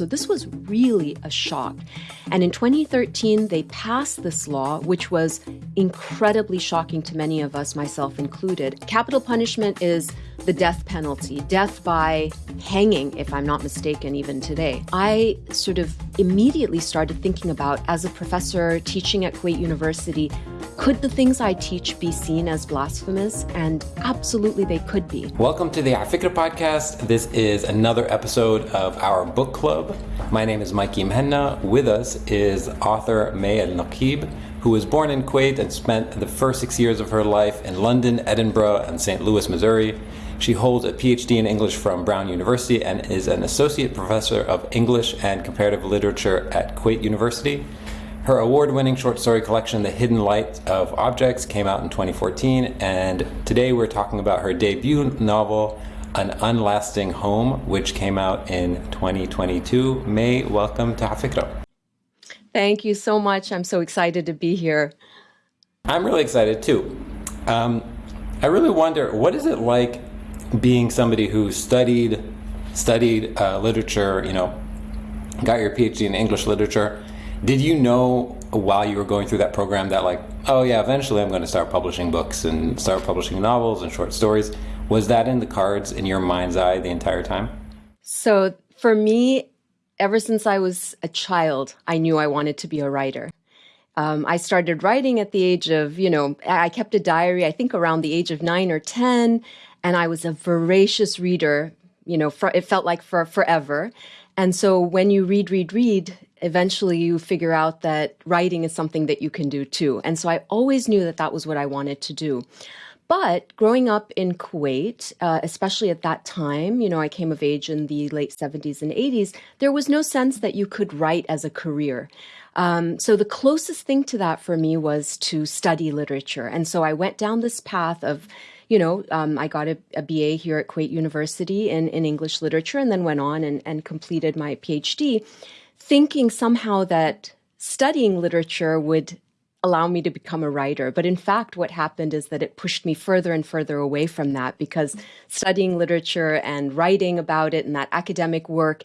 So this was really a shock. And in 2013, they passed this law, which was incredibly shocking to many of us, myself included. Capital punishment is the death penalty, death by hanging, if I'm not mistaken, even today. I sort of immediately started thinking about, as a professor teaching at Kuwait University, could the things I teach be seen as blasphemous? And absolutely they could be. Welcome to the Afikra podcast. This is another episode of our book club. My name is Mikey Muhanna. With us is author Mai Al-Nakib, who was born in Kuwait and spent the first six years of her life in London, Edinburgh, and St. Louis, Missouri. She holds a PhD in English from Brown University and is an associate professor of English and comparative literature at Kuwait University. Her award winning short story collection, The Hidden Light of Objects, came out in 2014, and today we're talking about her debut novel, An Unlasting Home, which came out in 2022. Mai, welcome to Afikra. Thank you so much. I'm so excited to be here. I'm really excited too. Um, I really wonder what is it like being somebody who studied studied uh, literature, you know, got your PhD in English literature, did you know while you were going through that program that like, oh yeah, eventually I'm going to start publishing books and start publishing novels and short stories? Was that in the cards in your mind's eye the entire time? So for me, ever since I was a child, I knew I wanted to be a writer. Um, I started writing at the age of, you know, I kept a diary, I think around the age of nine or 10, and I was a voracious reader, you know, it felt like for forever. And so when you read, read, read, eventually you figure out that writing is something that you can do too. And so I always knew that that was what I wanted to do. But growing up in Kuwait, uh, especially at that time, you know, I came of age in the late 70s and 80s, there was no sense that you could write as a career. Um, so the closest thing to that for me was to study literature. And so I went down this path of, you know, um, I got a, a, BA here at Kuwait University in, in English literature and then went on and, and completed my PhD thinking somehow that studying literature would allow me to become a writer. But in fact, what happened is that it pushed me further and further away from that because studying literature and writing about it and that academic work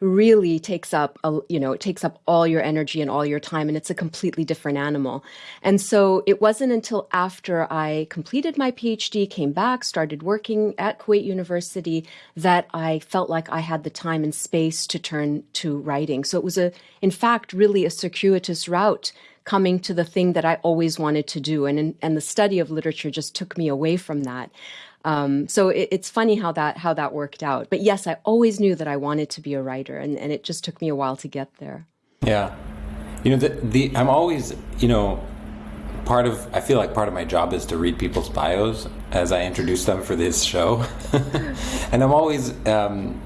really takes up a, you know it takes up all your energy and all your time and it's a completely different animal and so it wasn't until after i completed my phd came back started working at kuwait university that i felt like i had the time and space to turn to writing so it was a in fact really a circuitous route coming to the thing that I always wanted to do. And, and the study of literature just took me away from that. Um, so it, it's funny how that how that worked out. But yes, I always knew that I wanted to be a writer, and, and it just took me a while to get there. Yeah, you know the, the I'm always you know part of I feel like part of my job is to read people's bios as I introduce them for this show, and I'm always um,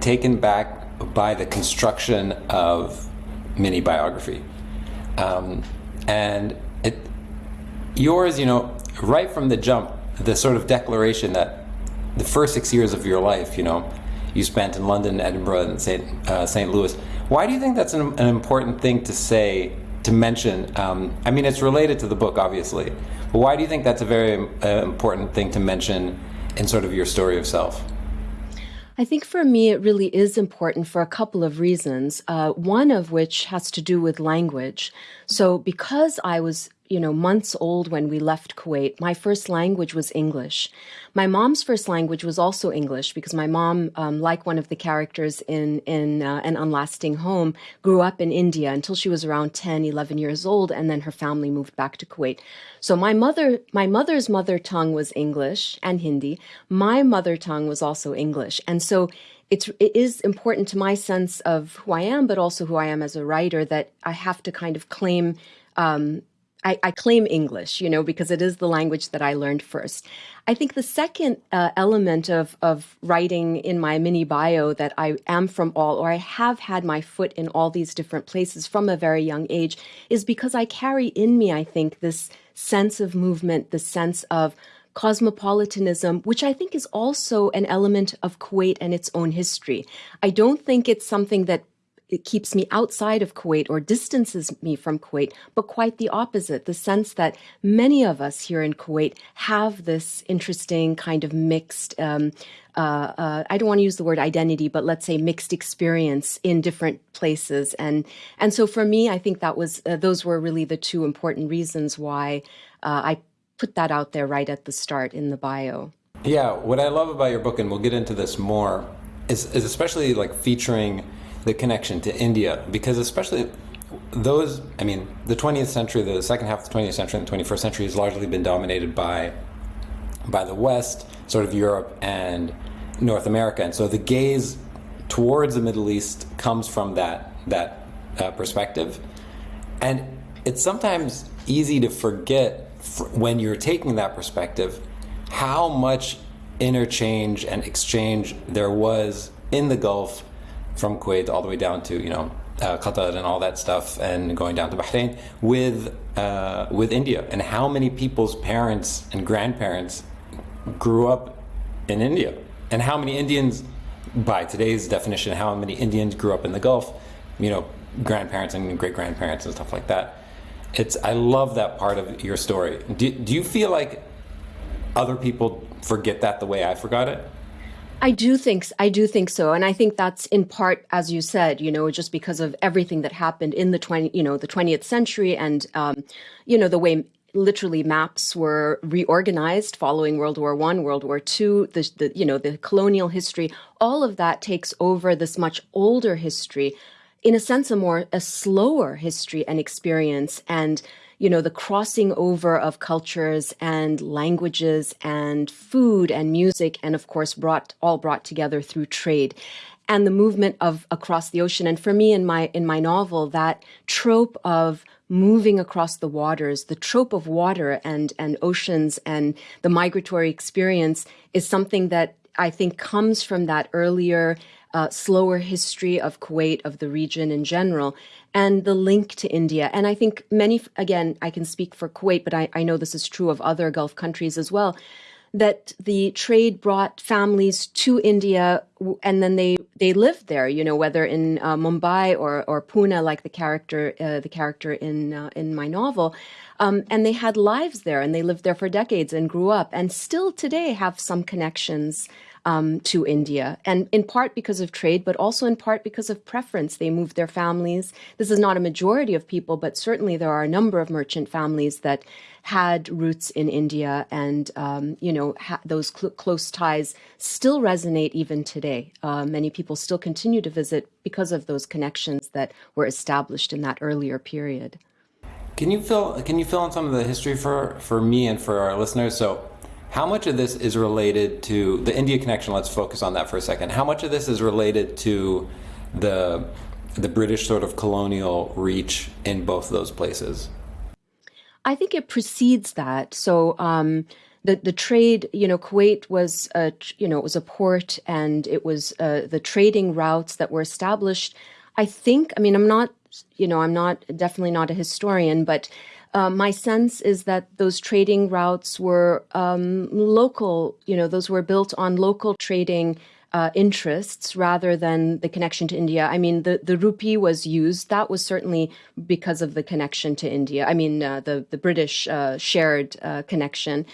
taken back by the construction of mini biography, um, and it yours you know right from the jump the sort of declaration that the first six years of your life, you know, you spent in London, Edinburgh, and St. Uh, St. Louis. Why do you think that's an, an important thing to say, to mention? Um, I mean, it's related to the book, obviously, but why do you think that's a very uh, important thing to mention in sort of your story of self? I think for me, it really is important for a couple of reasons. Uh, one of which has to do with language. So, because I was you know, months old when we left Kuwait, my first language was English. My mom's first language was also English because my mom, um, like one of the characters in, in uh, An Unlasting Home, grew up in India until she was around 10, 11 years old, and then her family moved back to Kuwait. So my mother, my mother's mother tongue was English and Hindi. My mother tongue was also English. And so it's, it is important to my sense of who I am, but also who I am as a writer that I have to kind of claim um, I, I, claim English, you know, because it is the language that I learned first. I think the second uh, element of, of writing in my mini bio that I am from all, or I have had my foot in all these different places from a very young age, is because I carry in me, I think, this sense of movement, the sense of cosmopolitanism, which I think is also an element of Kuwait and its own history. I don't think it's something that it keeps me outside of Kuwait or distances me from Kuwait, but quite the opposite. The sense that many of us here in Kuwait have this interesting kind of mixed. Um, uh, uh, I don't want to use the word identity, but let's say mixed experience in different places, and and so for me, I think that was uh, those were really the two important reasons why uh, I put that out there right at the start in the bio. Yeah, what I love about your book, and we'll get into this more, is, is especially like featuring the connection to India, because especially those, I mean, the 20th century, the second half of the 20th century and the 21st century has largely been dominated by by the West, sort of Europe and North America, and so the gaze towards the Middle East comes from that that uh, perspective, and it's sometimes easy to forget when you're taking that perspective how much interchange and exchange there was in the Gulf from Kuwait all the way down to you know uh, Qatar and all that stuff, and going down to Bahrain with uh, with India, and how many people's parents and grandparents grew up in India, and how many Indians, by today's definition, how many Indians grew up in the Gulf, you know, grandparents and great grandparents and stuff like that. It's I love that part of your story. Do, do you feel like other people forget that the way I forgot it? I do think I do think so, and I think that's in part, as you said, you know, just because of everything that happened in the twenty, you know, the twentieth century, and um, you know, the way literally maps were reorganized following World War One, World War Two, the, the you know the colonial history, all of that takes over this much older history, in a sense, a more a slower history and experience, and you know, the crossing over of cultures and languages and food and music, and of course, brought all brought together through trade and the movement of across the ocean. And for me, in my in my novel, that trope of moving across the waters, the trope of water and and oceans and the migratory experience is something that I think comes from that earlier, uh, slower history of Kuwait, of the region in general and the link to India. And I think many, again, I can speak for Kuwait, but I, I know this is true of other Gulf countries as well, that the trade brought families to India and then they, they lived there, you know, whether in uh, Mumbai or, or Pune, like the character, uh, the character in, uh, in my novel. Um, and they had lives there and they lived there for decades and grew up and still today have some connections um, to India, and in part because of trade, but also in part because of preference. They moved their families. This is not a majority of people, but certainly there are a number of merchant families that had roots in India, and um, you know those cl close ties still resonate even today. Uh, many people still continue to visit because of those connections that were established in that earlier period. Can you fill Can you fill in some of the history for for me and for our listeners? So how much of this is related to the India connection? Let's focus on that for a second. How much of this is related to the the British sort of colonial reach in both those places? I think it precedes that. So um, the the trade, you know, Kuwait was a you know it was a port, and it was uh, the trading routes that were established. I think. I mean, I'm not you know I'm not definitely not a historian, but uh, my sense is that those trading routes were um, local, you know, those were built on local trading uh, interests rather than the connection to India. I mean, the, the rupee was used. That was certainly because of the connection to India. I mean, uh, the, the British uh, shared uh, connection.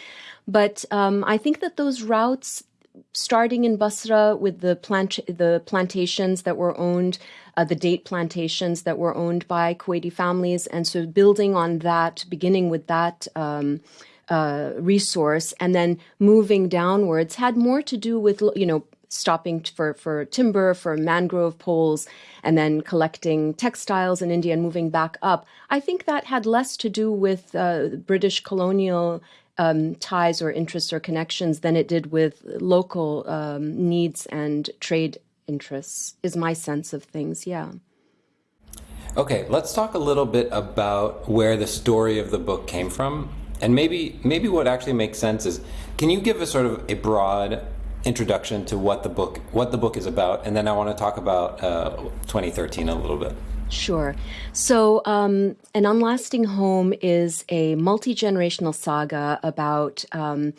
But um, I think that those routes, starting in Basra with the plant the plantations that were owned, uh, the date plantations that were owned by Kuwaiti families, and so building on that, beginning with that. Um, uh, resource and then moving downwards had more to do with you know stopping for for timber for mangrove poles and then collecting textiles in India and moving back up. I think that had less to do with uh, British colonial um, ties or interests or connections than it did with local um, needs and trade interests, is my sense of things, yeah. Okay, let's talk a little bit about where the story of the book came from. And maybe maybe what actually makes sense is can you give us sort of a broad introduction to what the book what the book is about and then I want to talk about uh, 2013 a little bit. Sure. So, um, An Unlasting Home is a multi generational saga about. Um,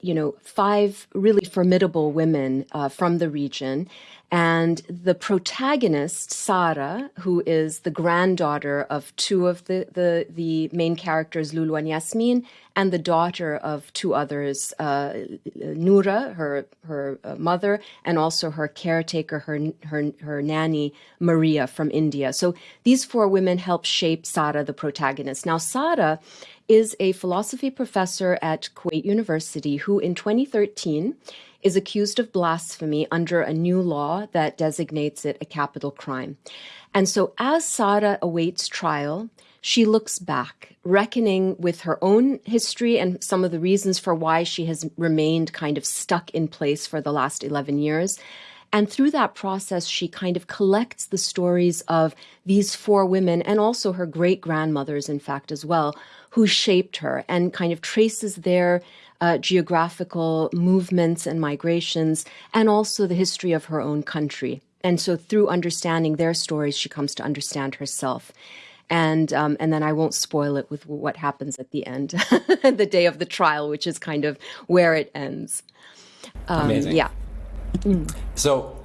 you know, five really formidable women uh, from the region. And the protagonist, Sara, who is the granddaughter of two of the, the, the main characters, Lulu and Yasmin, and the daughter of two others, uh, Noura, her her uh, mother, and also her caretaker, her her her nanny, Maria from India. So these four women help shape Sara, the protagonist. Now, Sara is a philosophy professor at Kuwait University who, in 2013, is accused of blasphemy under a new law that designates it a capital crime. And so, as Sara awaits trial, she looks back, reckoning with her own history and some of the reasons for why she has remained kind of stuck in place for the last 11 years. And through that process, she kind of collects the stories of these four women and also her great grandmothers, in fact, as well, who shaped her and kind of traces their uh, geographical movements and migrations, and also the history of her own country. And so, through understanding their stories, she comes to understand herself. And um, and then I won't spoil it with what happens at the end, the day of the trial, which is kind of where it ends. Um, Amazing. Yeah. Mm. So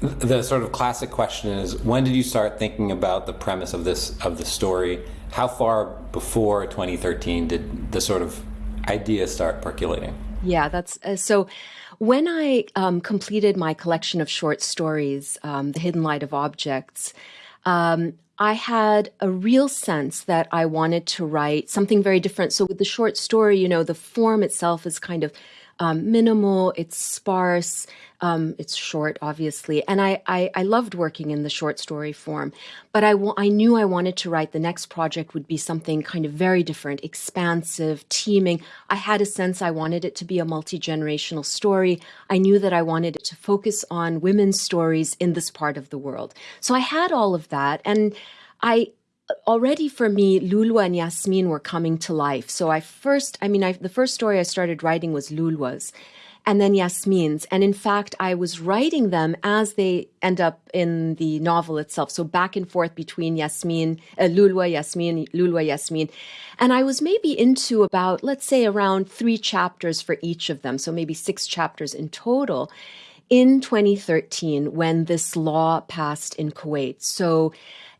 the sort of classic question is when did you start thinking about the premise of this of the story how far before 2013 did the sort of idea start percolating? Yeah, that's uh, so. When I um, completed my collection of short stories, um, The Hidden Light of Objects, um, I had a real sense that I wanted to write something very different. So, with the short story, you know, the form itself is kind of um, minimal, it's sparse, um, it's short, obviously. And I, I, I, loved working in the short story form, but I, I knew I wanted to write the next project would be something kind of very different, expansive, teeming. I had a sense I wanted it to be a multi generational story. I knew that I wanted it to focus on women's stories in this part of the world. So I had all of that. And I, already for me, Lulu and Yasmin were coming to life. So I first, I mean, I, the first story I started writing was Lulu's and then Yasmin's. And in fact, I was writing them as they end up in the novel itself. So back and forth between Yasmin, uh, Yasmin, Lulwa, Yasmin. And I was maybe into about, let's say, around three chapters for each of them. So maybe six chapters in total in 2013 when this law passed in Kuwait. So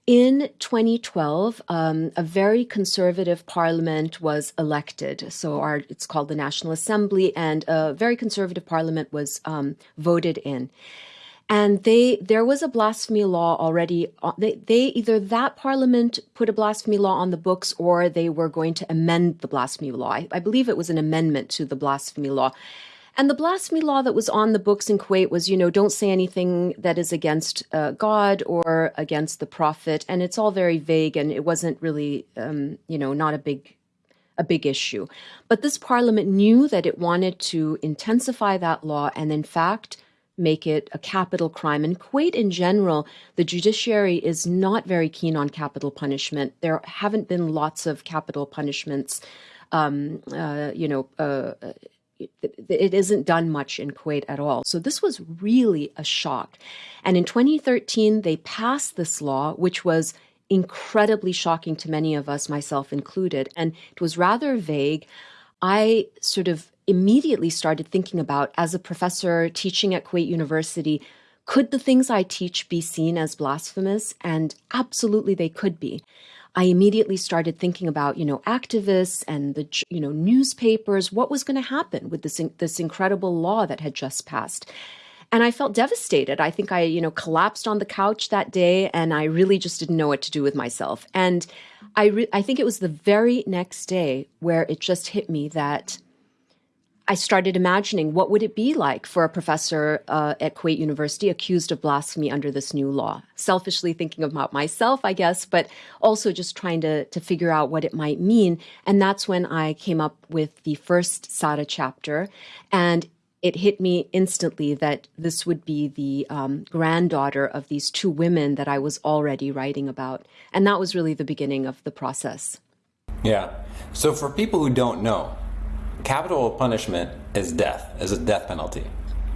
in 2012, um, a very conservative parliament was elected. So our, it's called the National Assembly, and a very conservative parliament was um, voted in. And they there was a blasphemy law already. Uh, they, they either that parliament put a blasphemy law on the books, or they were going to amend the blasphemy law. I, I believe it was an amendment to the blasphemy law. And the blasphemy law that was on the books in Kuwait was, you know, don't say anything that is against uh, God or against the prophet. And it's all very vague and it wasn't really, um, you know, not a big a big issue. But this parliament knew that it wanted to intensify that law and in fact make it a capital crime. In Kuwait in general, the judiciary is not very keen on capital punishment. There haven't been lots of capital punishments um, uh, you know, uh, it isn't done much in Kuwait at all. So this was really a shock. And in 2013, they passed this law, which was incredibly shocking to many of us, myself included. And it was rather vague. I sort of immediately started thinking about, as a professor teaching at Kuwait University, could the things I teach be seen as blasphemous? And absolutely they could be. I immediately started thinking about, you know, activists and the, you know, newspapers, what was going to happen with this, this incredible law that had just passed. And I felt devastated. I think I, you know, collapsed on the couch that day and I really just didn't know what to do with myself. And I, I think it was the very next day where it just hit me that I started imagining what would it be like for a professor uh, at Kuwait University accused of blasphemy under this new law. Selfishly thinking about myself, I guess, but also just trying to to figure out what it might mean. And that's when I came up with the first Sara chapter, and it hit me instantly that this would be the um, granddaughter of these two women that I was already writing about, and that was really the beginning of the process. Yeah. So for people who don't know, capital punishment is death, is a death penalty.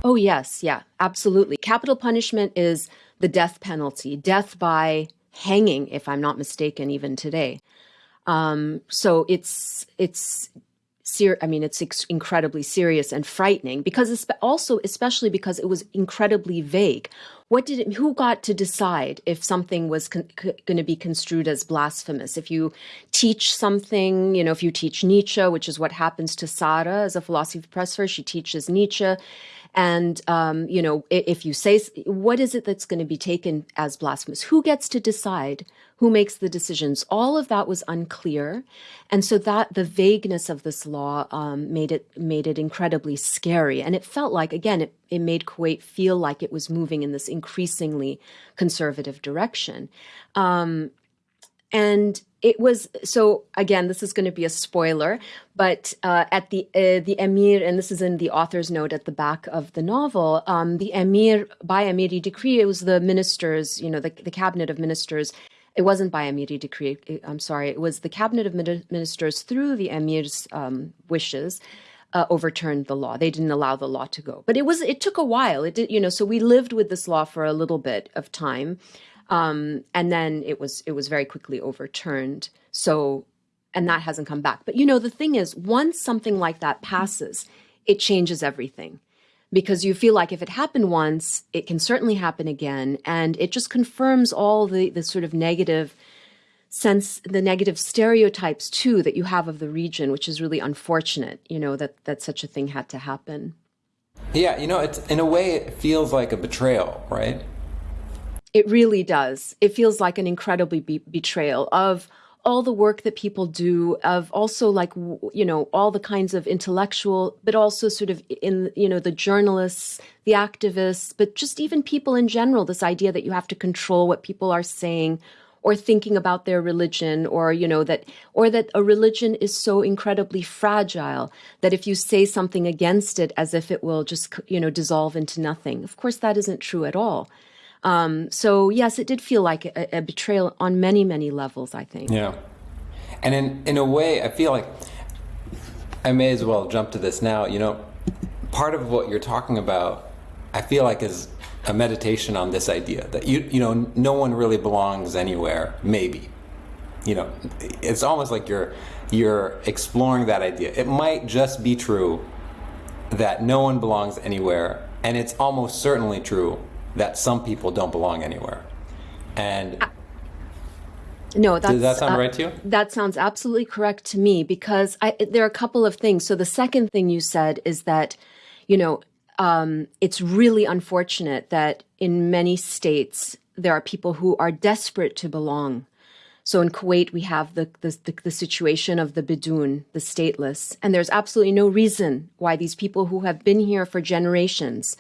Oh, yes. Yeah, absolutely. Capital punishment is the death penalty, death by hanging, if I'm not mistaken, even today. Um, so it's, it's ser- I mean, it's incredibly serious and frightening because espe- also, especially because it was incredibly vague. What did it, who got to decide if something was going to be construed as blasphemous? If you teach something, you know, if you teach Nietzsche, which is what happens to Sara as a philosophy professor, she teaches Nietzsche. And, um, you know, if you say, what is it that's going to be taken as blasphemous? Who gets to decide? Who makes the decisions? All of that was unclear. And so that the vagueness of this law um, made it made it incredibly scary. And it felt like, again, it, it made Kuwait feel like it was moving in this increasingly conservative direction. Um, and it was so again this is going to be a spoiler but uh, at the uh, the emir and this is in the author's note at the back of the novel um, the emir by emiri decree it was the ministers you know the, the cabinet of ministers it wasn't by emiri decree i'm sorry it was the cabinet of ministers through the emir's um, wishes uh, overturned the law. They didn't allow the law to go, but it was it took a while. It did, you know. So we lived with this law for a little bit of time, um, and then it was it was very quickly overturned. So, and that hasn't come back. But you know, the thing is, once something like that passes, it changes everything because you feel like if it happened once, it can certainly happen again, and it just confirms all the the sort of negative sense the negative stereotypes too that you have of the region which is really unfortunate you know that that such a thing had to happen yeah you know it's in a way it feels like a betrayal right it really does. It feels like an incredibly be- betrayal of all the work that people do of also like you know all the kinds of intellectual but also sort of in you know the journalists the activists but just even people in general this idea that you have to control what people are saying or thinking about their religion or you know that or that a religion is so incredibly fragile that if you say something against it as if it will just you know dissolve into nothing of course that isn't true at all um, so yes, it did feel like a, a, betrayal on many, many levels. I think. Yeah, and in in a way, I feel like I may as well jump to this now. You know, part of what you're talking about, I feel like is a meditation on this idea that you you know no one really belongs anywhere. Maybe, you know, it's almost like you're you're exploring that idea. It might just be true that no one belongs anywhere, and it's almost certainly true that some people don't belong anywhere. And uh, no, does that sound uh, right to you? That sounds absolutely correct to me because I, there are a couple of things. So the second thing you said is that, you know, um, it's really unfortunate that in many states there are people who are desperate to belong. So in Kuwait, we have the, the, the, the situation of the bidun, the stateless, and there's absolutely no reason why these people who have been here for generations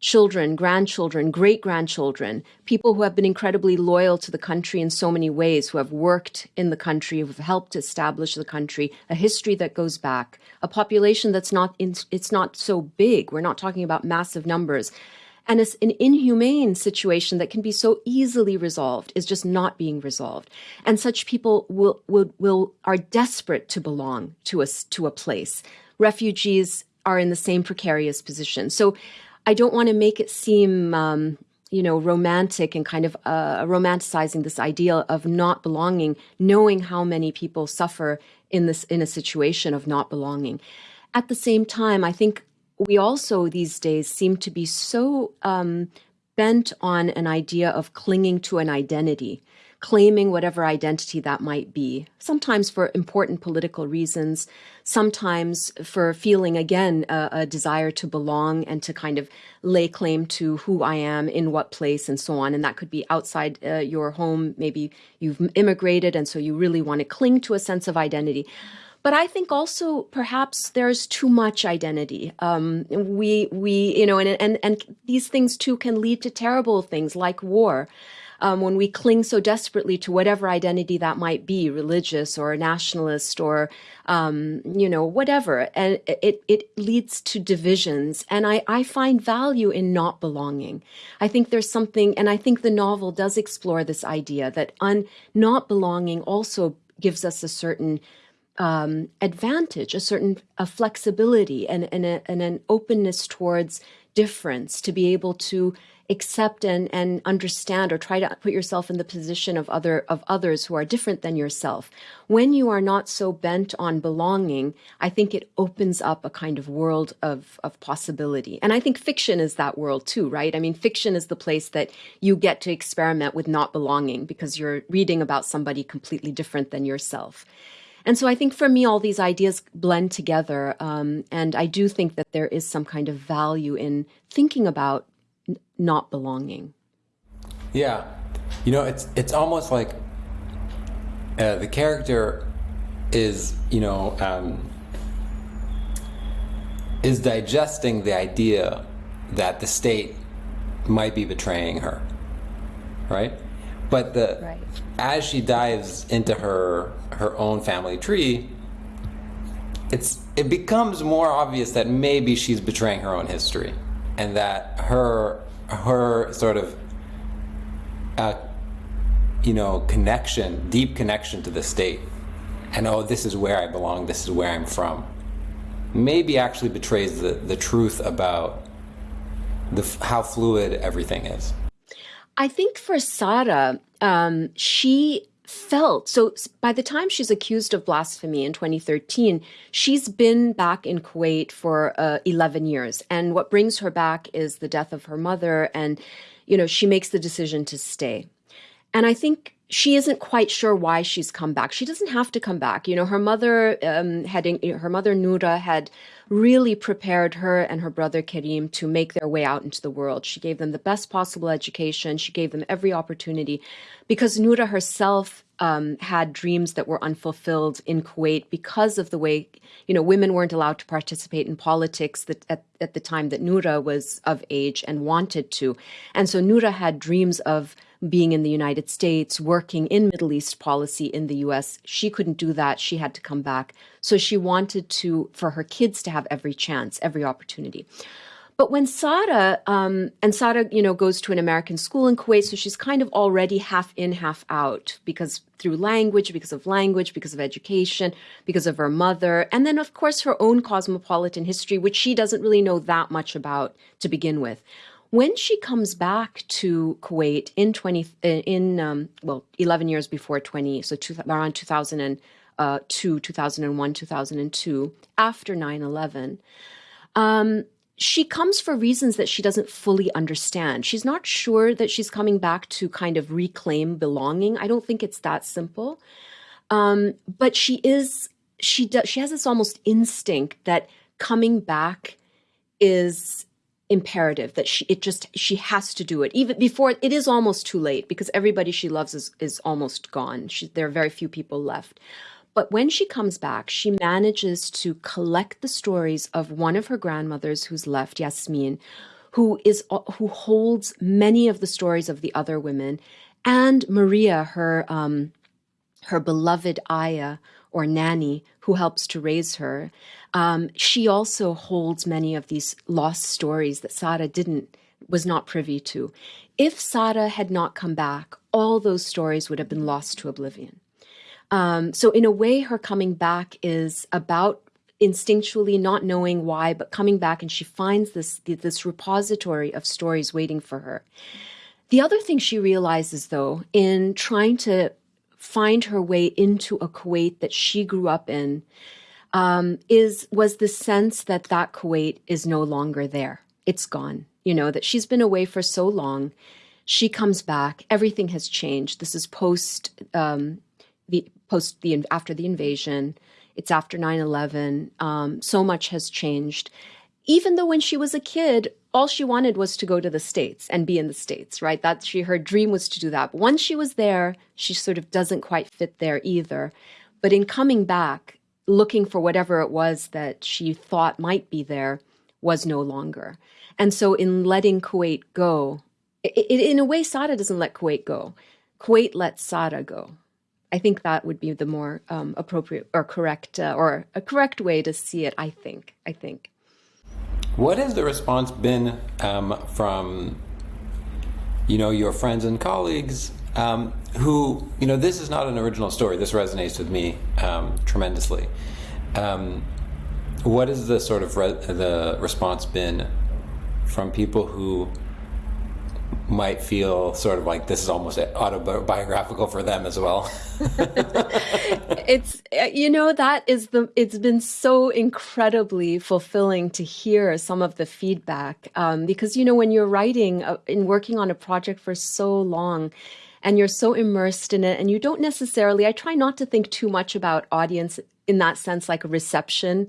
children, grandchildren, great grandchildren, people who have been incredibly loyal to the country in so many ways, who have worked in the country, who have helped establish the country, a history that goes back, a population that's not in, it's not so big. We're not talking about massive numbers. And it's an inhumane situation that can be so easily resolved is just not being resolved. And such people will, will, will are desperate to belong to us to a place. Refugees are in the same precarious position. So I don't want to make it seem, um, you know, romantic and kind of uh, romanticizing this idea of not belonging, knowing how many people suffer in this in a situation of not belonging. At the same time, I think we also these days seem to be so um, bent on an idea of clinging to an identity claiming whatever identity that might be, sometimes for important political reasons, sometimes for feeling, again, a, a, desire to belong and to kind of lay claim to who I am, in what place, and so on. And that could be outside uh, your home. Maybe you've immigrated, and so you really want to cling to a sense of identity. But I think also perhaps there's too much identity. Um, we we you know, and and and these things too can lead to terrible things like war um, when we cling so desperately to whatever identity that might be, religious or nationalist or, um, you know, whatever. And it, it leads to divisions. And I, I find value in not belonging. I think there's something, and I think the novel does explore this idea that un, not belonging also gives us a certain um, advantage, a certain a flexibility and, and, a, and an openness towards difference to be able to accept and, and understand or try to put yourself in the position of other of others who are different than yourself. When you are not so bent on belonging, I think it opens up a kind of world of, of possibility. And I think fiction is that world too, right? I mean, fiction is the place that you get to experiment with not belonging because you're reading about somebody completely different than yourself. And so I think for me, all these ideas blend together. Um, and I do think that there is some kind of value in thinking about not belonging. Yeah. You know, it's, it's almost like uh, the character is, you know, um, is digesting the idea that the state might be betraying her, right? But the right. as she dives into her her own family tree, it's it becomes more obvious that maybe she's betraying her own history, and that her her sort of uh, you know connection, deep connection to the state, and oh, this is where I belong. This is where I'm from. Maybe actually betrays the the truth about the how fluid everything is. I think for Sara, um, she felt so by the time she's accused of blasphemy in 2013 she's been back in kuwait for uh, 11 years and what brings her back is the death of her mother and you know she makes the decision to stay and i think she isn't quite sure why she's come back. She doesn't have to come back. You know, her mother um, had her mother Noura had really prepared her and her brother Karim to make their way out into the world. She gave them the best possible education. She gave them every opportunity, because Noura herself um, had dreams that were unfulfilled in Kuwait because of the way you know women weren't allowed to participate in politics that at, at the time that Noura was of age and wanted to, and so Noura had dreams of being in the United States, working in Middle East policy in the US. She couldn't do that. She had to come back. So she wanted to, for her kids to have every chance, every opportunity. But when Sara, um, and Sara, you know, goes to an American school in Kuwait, so she's kind of already half in, half out because through language, because of language, because of education, because of her mother, and then of course her own cosmopolitan history, which she doesn't really know that much about to begin with. When she comes back to Kuwait in 20, in, um, well, 11 years before 20, so two, around 2002, uh, 2001, 2002, after 9 11, um, she comes for reasons that she doesn't fully understand. She's not sure that she's coming back to kind of reclaim belonging. I don't think it's that simple. Um, but she is, she does, she has this almost instinct that coming back is imperative that she it just she has to do it even before it is almost too late because everybody she loves is is almost gone she, there are very few people left but when she comes back she manages to collect the stories of one of her grandmothers who's left yasmin who is who holds many of the stories of the other women and maria her um her beloved aya or nanny who helps to raise her um, she also holds many of these lost stories that Sara didn't was not privy to. If Sara had not come back, all those stories would have been lost to oblivion. Um, so in a way, her coming back is about instinctually not knowing why, but coming back and she finds this this repository of stories waiting for her. The other thing she realizes, though, in trying to find her way into a Kuwait that she grew up in, um, is was the sense that that Kuwait is no longer there. It's gone. You know that she's been away for so long. She comes back. Everything has changed. This is post um, the post the after the invasion. It's after 9-11. Um, so much has changed. Even though when she was a kid, all she wanted was to go to the States and be in the States, right? That she her dream was to do that. But once she was there, she sort of doesn't quite fit there either. But in coming back, looking for whatever it was that she thought might be there was no longer. And so in letting Kuwait go, it, it, in a way, Sara doesn't let Kuwait go. Kuwait lets Sara go. I think that would be the more um, appropriate or correct uh, or a correct way to see it. I think. I think. What has the response been um, from, you know, your friends and colleagues um, who, you know, this is not an original story. This resonates with me um, tremendously. Um, what has the sort of re the response been from people who might feel sort of like this is almost autobiographical for them as well. it's you know that is the it's been so incredibly fulfilling to hear some of the feedback um, because you know when you're writing uh, working on a project for so long and you're so immersed in it and you don't necessarily i try not to think too much about audience in that sense like a reception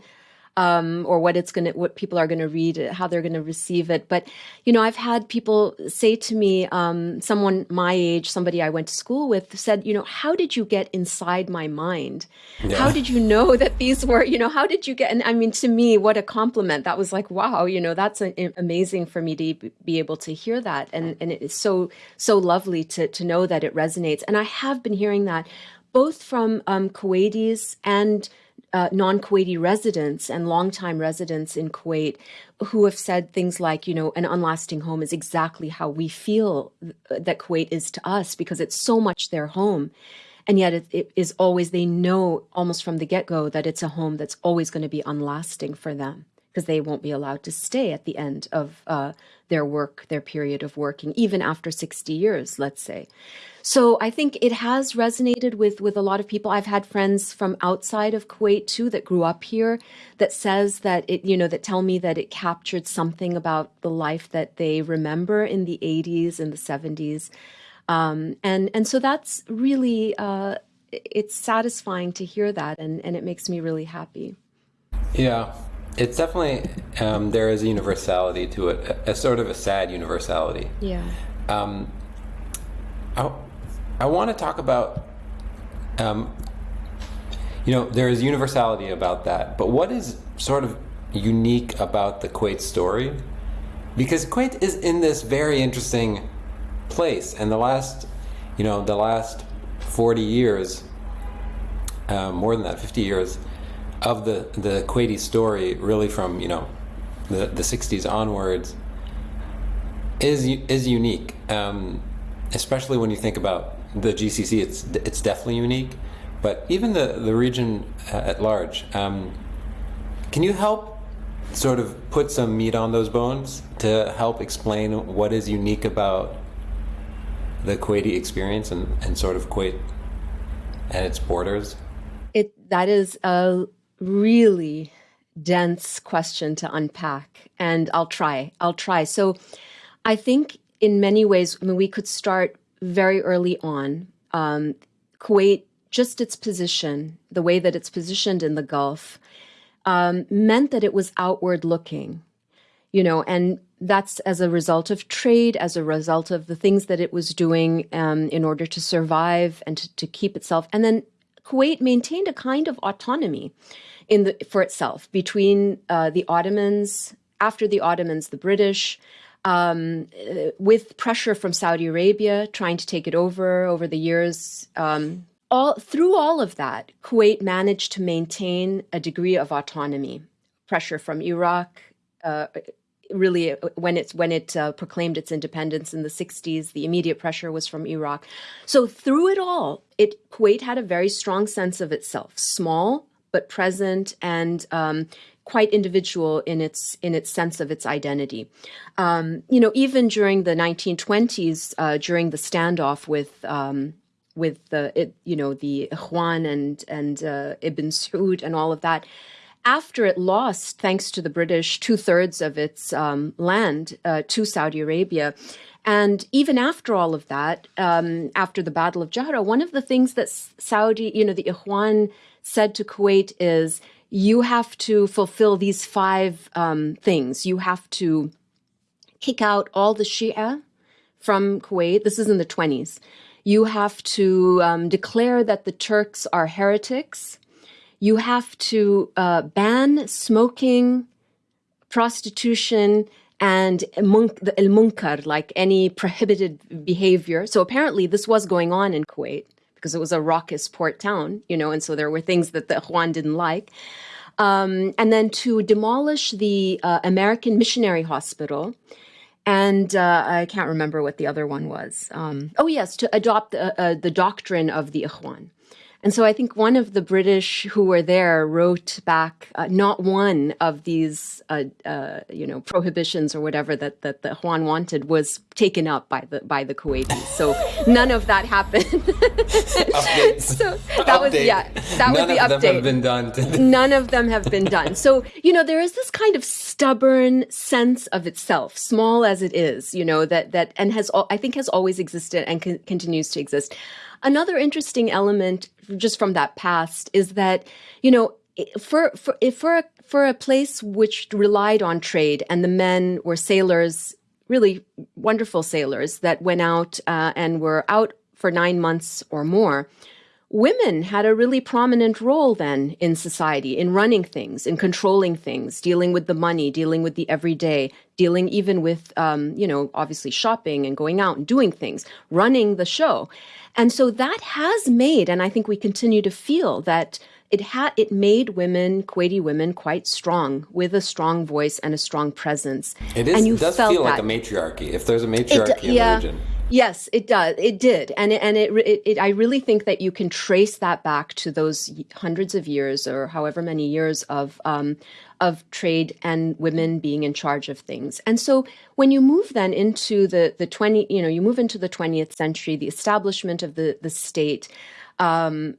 um, or what it's going to, what people are going to read, how they're going to receive it. But, you know, I've had people say to me, um, someone my age, somebody I went to school with said, you know, how did you get inside my mind? Yeah. How did you know that these were, you know, how did you get, and I mean, to me, what a compliment. That was like, wow, you know, that's an, amazing for me to be able to hear that. And, and it is so, so lovely to, to know that it resonates. And I have been hearing that both from um, Kuwaitis and uh, non-Kuwaiti residents and longtime residents in Kuwait who have said things like, you know, an unlasting home is exactly how we feel that Kuwait is to us because it's so much their home. And yet it, it is always, they know almost from the get-go that it's a home that's always going to be unlasting for them because they won't be allowed to stay at the end of uh, their work, their period of working, even after 60 years, let's say. So I think it has resonated with, with a lot of people. I've had friends from outside of Kuwait too that grew up here that says that it, you know, that tell me that it captured something about the life that they remember in the 80s and the 70s. Um, and, and so that's really, uh, it's satisfying to hear that and, and it makes me really happy. Yeah, it's definitely um, there is a universality to it, a, a, sort of a sad universality. Yeah. Um, I I want to talk about, um, you know, there is universality about that, but what is sort of unique about the Kuwait story? Because Kuwait is in this very interesting place, and the last, you know, the last forty years, um, more than that, fifty years of the the Kuwaiti story, really from you know the the '60s onwards, is is unique. Um, especially when you think about the GCC, it's it's definitely unique. But even the the region uh, at large, um, can you help sort of put some meat on those bones to help explain what is unique about the Kuwaiti experience and, and sort of Kuwait and its borders? It that is a really dense question to unpack, and I'll try. I'll try. So, I think in many ways, I mean, we could start very early on. Um, Kuwait, just its position, the way that it's positioned in the Gulf, um, meant that it was outward looking, you know, and that's as a result of trade, as a result of the things that it was doing um, in order to survive and to, to keep itself. And then Kuwait maintained a kind of autonomy in the, for itself between uh, the Ottomans, after the Ottomans, the British, um, with pressure from Saudi Arabia trying to take it over over the years. Um, all through all of that, Kuwait managed to maintain a degree of autonomy. Pressure from Iraq, uh, really when it's when it uh, proclaimed its independence in the 60s the immediate pressure was from iraq so through it all it kuwait had a very strong sense of itself small but present and um, quite individual in its in its sense of its identity. Um, you know, even during the 1920s, uh, during the standoff with um, with the it, you know the Ikhwan and and uh, Ibn Saud and all of that. After it lost, thanks to the British, two thirds of its um, land uh, to Saudi Arabia, and even after all of that, um, after the Battle of Jahra, one of the things that Saudi, you know, the Ikhwan said to Kuwait is, you have to fulfill these five um, things. You have to kick out all the Shia from Kuwait. This is in the 20s. You have to um, declare that the Turks are heretics. You have to uh, ban smoking, prostitution, and the el munkar, like any prohibited behavior. So apparently, this was going on in Kuwait because it was a raucous port town, you know, and so there were things that the Ikhwan didn't like. Um, and then to demolish the uh, American Missionary Hospital. And uh, I can't remember what the other one was. Um, oh, yes, to adopt the, uh, the doctrine of the Ikhwan And so I think one of the British who were there wrote back uh, not one of these, uh, uh, you know, prohibitions or whatever that, that, that Ikhwan wanted was taken up by the by the Kuwaitis. So none of that happened. so that was yeah, that None was the update. None of them have been done. None of them have been done. So, you know, there is this kind of stubborn sense of itself, small as it is, you know, that, that, and has, I think has always existed and con- continues to exist. Another interesting element just from that past is that, you know, for, for, for a, for a place which relied on trade and the men were sailors, really wonderful sailors that went out uh, and were out for nine months or more, women had a really prominent role then in society in running things in controlling things dealing with the money dealing with the everyday dealing even with um, you know obviously shopping and going out and doing things running the show and so that has made and i think we continue to feel that it had it made women kuwaiti women quite strong with a strong voice and a strong presence it is, and you does felt feel that like a matriarchy. If there's a matriarchy in yeah. the region. Yes, it does. It did, and it, and it, it, it. I really think that you can trace that back to those hundreds of years, or however many years of um, of trade and women being in charge of things. And so, when you move then into the the twenty, you know, you move into the twentieth century, the establishment of the the state. Um,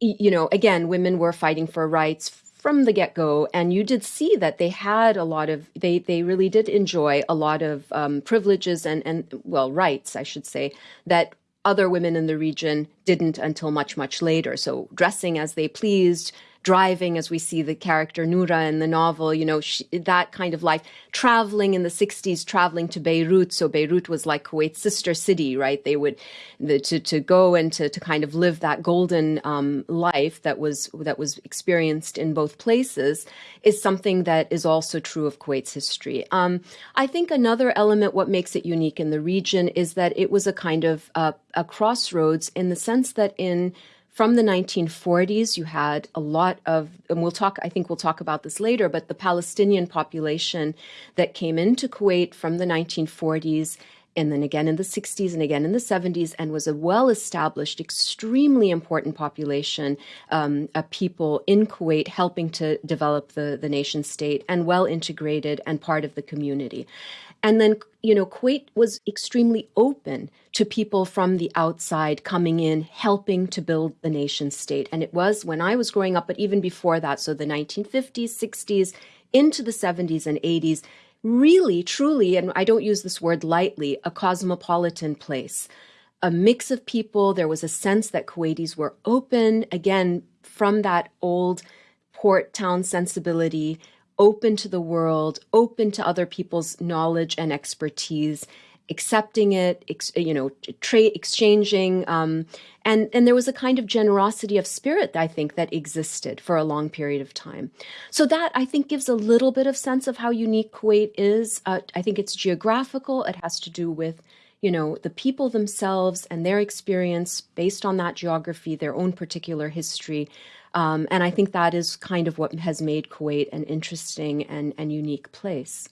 you know, again, women were fighting for rights from the get go, and you did see that they had a lot of they they really did enjoy a lot of um, privileges and and well rights, I should say, that other women in the region didn't until much much later. So dressing as they pleased. Driving, as we see the character Noura in the novel, you know, she, that kind of life. Traveling in the 60s, traveling to Beirut. So Beirut was like Kuwait's sister city, right? They would, the, to, to go and to, to kind of live that golden um, life that was, that was experienced in both places is something that is also true of Kuwait's history. Um, I think another element, what makes it unique in the region is that it was a kind of uh, a crossroads in the sense that in from the 1940s, you had a lot of, and we'll talk, I think we'll talk about this later, but the Palestinian population that came into Kuwait from the 1940s and then again in the 60s and again in the 70s, and was a well established, extremely important population um, of people in Kuwait helping to develop the, the nation state and well integrated and part of the community. And then, you know, Kuwait was extremely open to people from the outside coming in, helping to build the nation state. And it was when I was growing up, but even before that, so the 1950s, 60s, into the 70s and 80s, really, truly, and I don't use this word lightly, a cosmopolitan place. A mix of people. There was a sense that Kuwaitis were open, again, from that old port town sensibility, open to the world, open to other people's knowledge and expertise, accepting it, ex, you know, trade exchanging, um, and and there was a kind of generosity of spirit I think that existed for a long period of time. So that I think gives a little bit of sense of how unique Kuwait is. Uh, I think it's geographical. It has to do with you know the people themselves and their experience based on that geography, their own particular history. Um, and I think that is kind of what has made Kuwait an interesting and, and unique place.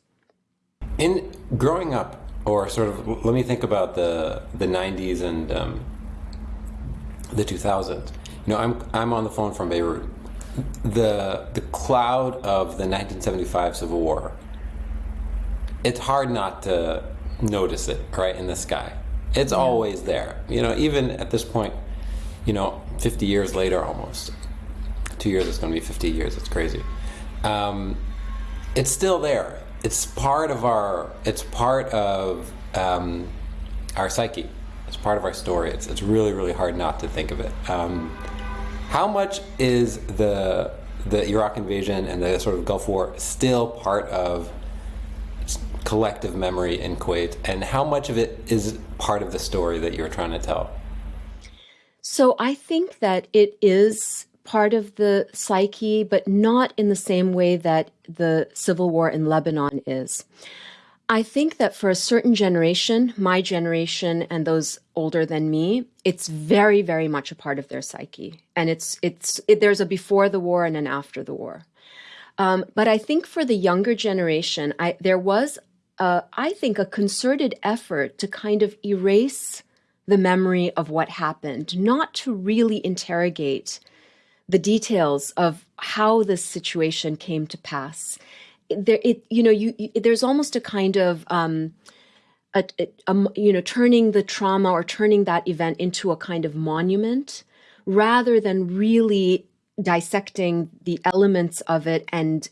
In growing up, or sort of, let me think about the the '90s and um, the 2000s. You know, I'm I'm on the phone from Beirut. The the cloud of the 1975 civil war. It's hard not to notice it, right, in the sky. It's always there. You know, even at this point, you know, 50 years later, almost two years. It's going to be 50 years. It's crazy. Um, it's still there. It's part of our. It's part of um, our psyche. It's part of our story. It's it's really really hard not to think of it. Um, how much is the the Iraq invasion and the sort of Gulf War still part of collective memory in Kuwait, and how much of it is part of the story that you're trying to tell? So I think that it is part of the psyche, but not in the same way that the civil war in Lebanon is. I think that for a certain generation, my generation and those older than me, it's very, very much a part of their psyche, and it's it's it, there's a before the war and an after the war. Um, but I think for the younger generation, I, there was, uh, I think, a concerted effort to kind of erase the memory of what happened, not to really interrogate the details of how this situation came to pass. There, it, you know, you, you there's almost a kind of um, a, a, you know, turning the trauma or turning that event into a kind of monument rather than really dissecting the elements of it and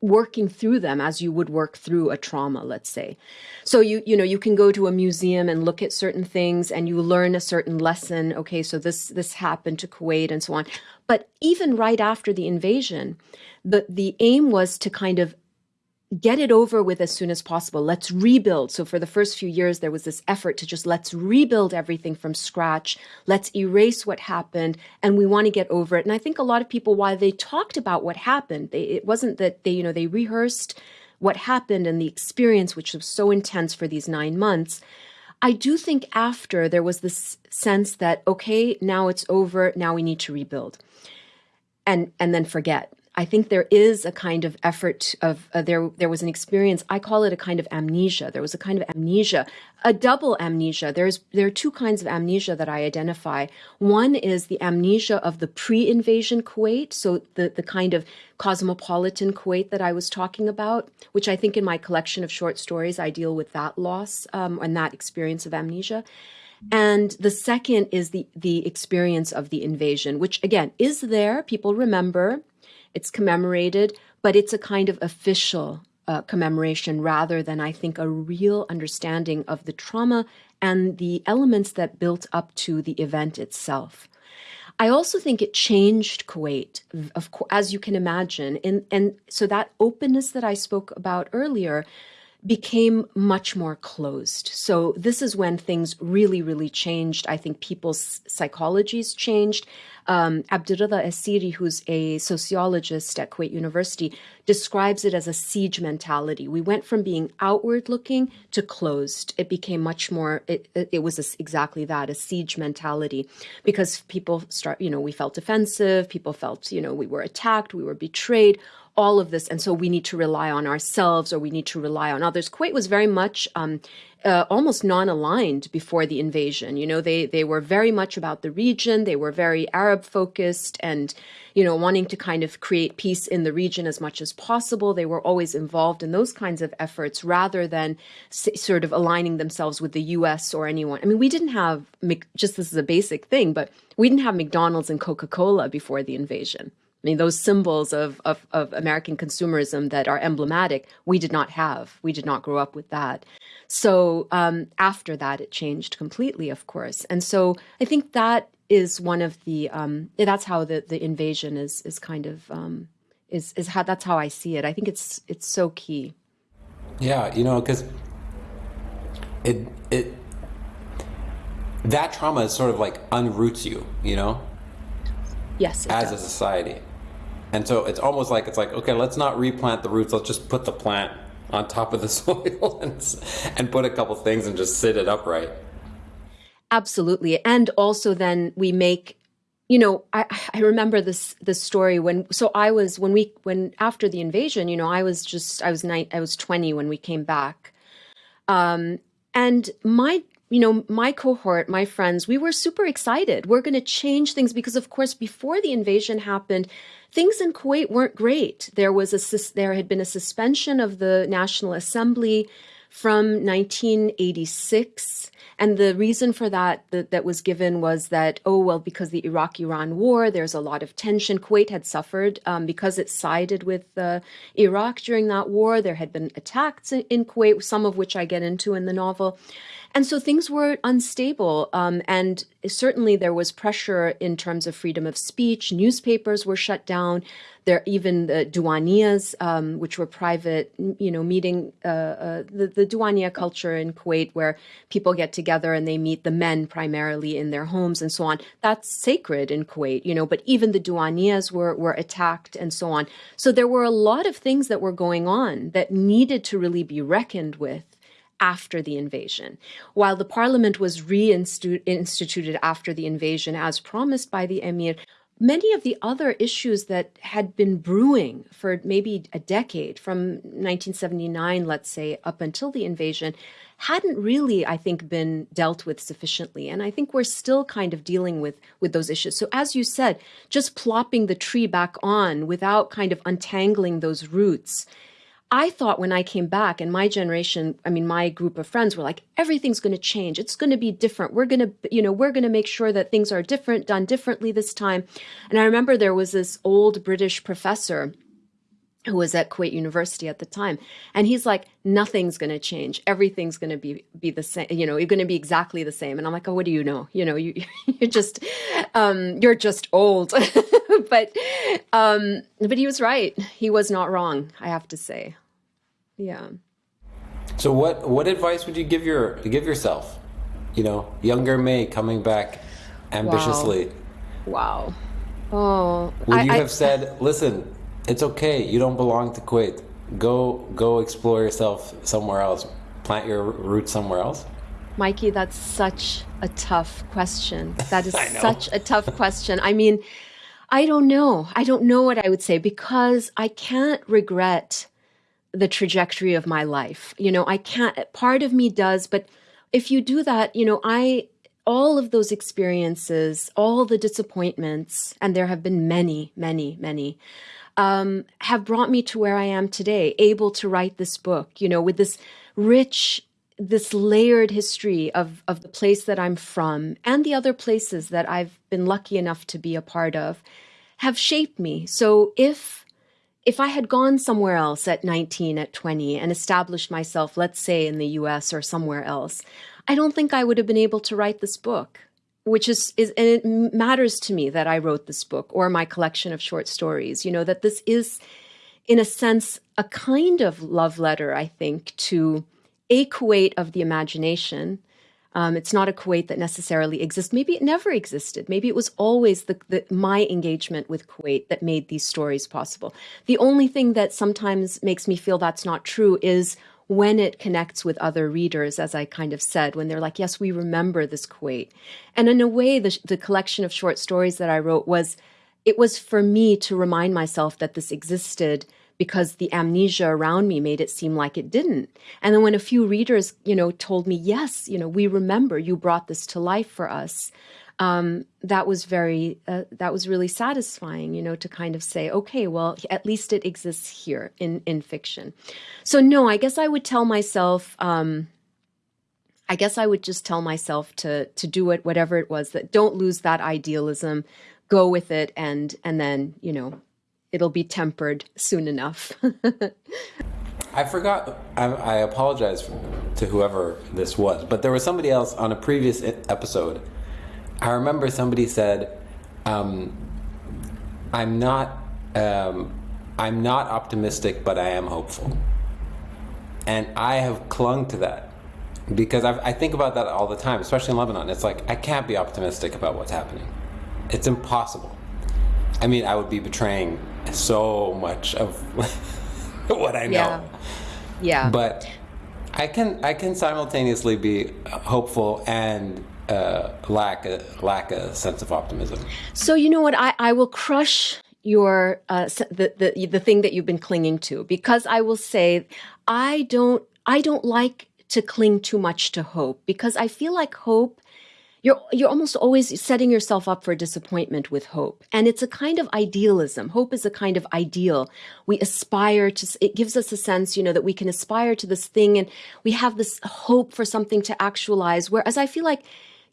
working through them as you would work through a trauma let's say. So you you know you can go to a museum and look at certain things and you learn a certain lesson okay so this this happened to Kuwait and so on. But even right after the invasion the the aim was to kind of get it over with as soon as possible. Let's rebuild. So for the first few years, there was this effort to just let's rebuild everything from scratch. Let's erase what happened, and we want to get over it. And I think a lot of people, while they talked about what happened, they, it wasn't that they, you know, they rehearsed what happened and the experience, which was so intense for these nine months. I do think after there was this sense that okay, now it's over. Now we need to rebuild, and and then forget I think there is a kind of effort of uh, there. There was an experience. I call it a kind of amnesia. There was a kind of amnesia, a double amnesia. There's there are two kinds of amnesia that I identify. One is the amnesia of the pre-invasion Kuwait, so the the kind of cosmopolitan Kuwait that I was talking about, which I think in my collection of short stories I deal with that loss um, and that experience of amnesia. And the second is the the experience of the invasion, which again is there. People remember it's commemorated, but it's a kind of official uh, commemoration rather than, I think, a real understanding of the trauma and the elements that built up to the event itself. I also think it changed Kuwait, of as you can imagine, and and so that openness that I spoke about earlier became much more closed. So this is when things really, really changed. I think people's psychologies changed. Um, Abdul-Reda Assiri, who's a sociologist at Kuwait University, describes it as a siege mentality. We went from being outward looking to closed. It became much more, it, it, it was a, exactly that, a siege mentality, because people start, you know, we felt defensive, people felt, you know, we were attacked, we were betrayed, all of this. And so we need to rely on ourselves or we need to rely on others. Kuwait was very much um, uh, almost non-aligned before the invasion. You know, they they were very much about the region. They were very Arab focused and, you know, wanting to kind of create peace in the region as much as possible. They were always involved in those kinds of efforts rather than sort of aligning themselves with the U.S. or anyone. I mean, we didn't have just this is a basic thing, but we didn't have McDonald's and Coca-Cola before the invasion. I mean, those symbols of, of, of, American consumerism that are emblematic, we did not have. We did not grow up with that. So um, after that, it changed completely, of course. And so I think that is one of the, um, that's how the, the invasion is, is kind of, um, is, is how, that's how I see it. I think it's, it's so key. Yeah, you know, because it, it, that trauma is sort of like unroots you, you know? Yes. As does. a society. And so it's almost like it's like, okay, let's not replant the roots. Let's just put the plant on top of the soil and, and put a couple things and just sit it upright. Absolutely. And also then we make, you know, I, I remember this this story when so I was when we when after the invasion, you know, I was just I was nine I was 20 when we came back. Um and my you know, my cohort, my friends, we were super excited. We're going to change things because, of course, before the invasion happened, things in Kuwait weren't great. There was a there had been a suspension of the National Assembly from 1986. And the reason for that, that, that was given was that, oh, well, because the Iraq-Iran war, there's a lot of tension. Kuwait had suffered um, because it sided with uh, Iraq during that war. There had been attacks in Kuwait, some of which I get into in the novel. And so things were unstable. Um, and certainly there was pressure in terms of freedom of speech. Newspapers were shut down. There, even the Diwaniyas, um, which were private, you know, meeting, uh, uh, the, the Diwaniya culture in Kuwait where people get together and they meet the men primarily in their homes and so on. That's sacred in Kuwait, you know, but even the Diwaniyas were, were attacked and so on. So there were a lot of things that were going on that needed to really be reckoned with after the invasion. While the parliament was reinstituted after the invasion, as promised by the emir, many of the other issues that had been brewing for maybe a decade from 1979 let's say up until the invasion hadn't really i think been dealt with sufficiently. And i think we're still kind of dealing with with those issues. So as you said just plopping the tree back on without kind of untangling those roots I thought when I came back and my generation, I mean, my group of friends were like, everything's going to change. It's going to be different. We're going to, you know, we're going to make sure that things are different, done differently this time. And I remember there was this old British professor who was at Kuwait University at the time. And he's like, nothing's going to change. Everything's going to be, be the same. You know, you're going to be exactly the same. And I'm like, oh, what do you know? You know, you, you're just, um, you're just old. but, um, but he was right. He was not wrong, I have to say. Yeah. So what, what advice would you give your, give yourself? You know, younger Mai coming back ambitiously. Wow. wow. Oh, would you have I, said, listen, it's okay. You don't belong to Kuwait. Go go explore yourself somewhere else. Plant your roots somewhere else. Mikey, that's such a tough question. That is such a tough question. I mean, I don't know. I don't know what I would say because I can't regret the trajectory of my life. You know, I can't, part of me does, but if you do that, you know, I, all of those experiences, all the disappointments, and there have been many, many, many, um, have brought me to where I am today, able to write this book, you know, with this rich, this layered history of, of the place that I'm from and the other places that I've been lucky enough to be a part of have shaped me. So if if I had gone somewhere else at 19, at 20, and established myself, let's say in the US or somewhere else, I don't think I would have been able to write this book which is, is and it matters to me that I wrote this book or my collection of short stories, you know, that this is, in a sense, a kind of love letter, I think, to a Kuwait of the imagination. Um, it's not a Kuwait that necessarily exists. Maybe it never existed. Maybe it was always the, the, my engagement with Kuwait that made these stories possible. The only thing that sometimes makes me feel that's not true is when it connects with other readers, as I kind of said, when they're like, yes, we remember this Kuwait. And in a way, the, the collection of short stories that I wrote was, it was for me to remind myself that this existed because the amnesia around me made it seem like it didn't. And then when a few readers, you know, told me, yes, you know, we remember you brought this to life for us, um, that was very uh, that was really satisfying you know to kind of say okay well at least it exists here in in fiction so no i guess i would tell myself um, i guess i would just tell myself to to do it whatever it was that don't lose that idealism go with it and and then you know it'll be tempered soon enough I forgot. I, I apologize to whoever this was, but there was somebody else on a previous episode I remember somebody said, um, "I'm not, um, I'm not optimistic, but I am hopeful," and I have clung to that because I've, i think about that all the time, especially in Lebanon. It's like I can't be optimistic about what's happening; it's impossible. I mean, I would be betraying so much of what I know. Yeah. yeah. But I can I can simultaneously be hopeful and uh, lack a lack a sense of optimism. So you know what? I, I will crush your uh, the, the the thing that you've been clinging to because I will say I don't I don't like to cling too much to hope because I feel like hope you're you're almost always setting yourself up for disappointment with hope and it's a kind of idealism hope is a kind of ideal we aspire to it gives us a sense you know that we can aspire to this thing and we have this hope for something to actualize whereas i feel like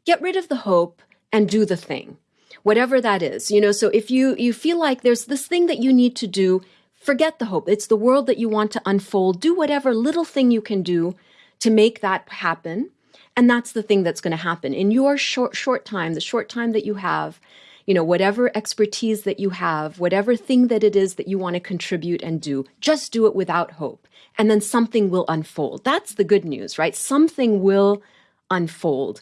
get rid of the hope and do the thing whatever that is you know? So if you you feel like there's this thing that you need to do forget the hope. It's the world that you want to unfold. Do whatever little thing you can do to make that happen. And that's the thing that's going to happen. In your short short time the short time that you have you know whatever expertise that you have whatever thing that it is that you want to contribute and do just do it without hope. And then something will unfold. That's the good news right? Something will unfold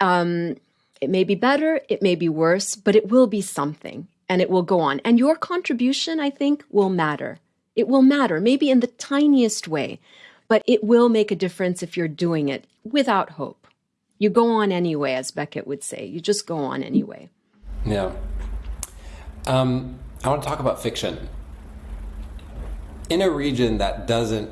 um, it may be better, it may be worse, but it will be something and it will go on. And your contribution, I think, will matter. It will matter, maybe in the tiniest way, but it will make a difference if you're doing it without hope. You go on anyway, as Beckett would say. You just go on anyway. Yeah. Um, I want to talk about fiction. In a region that doesn't,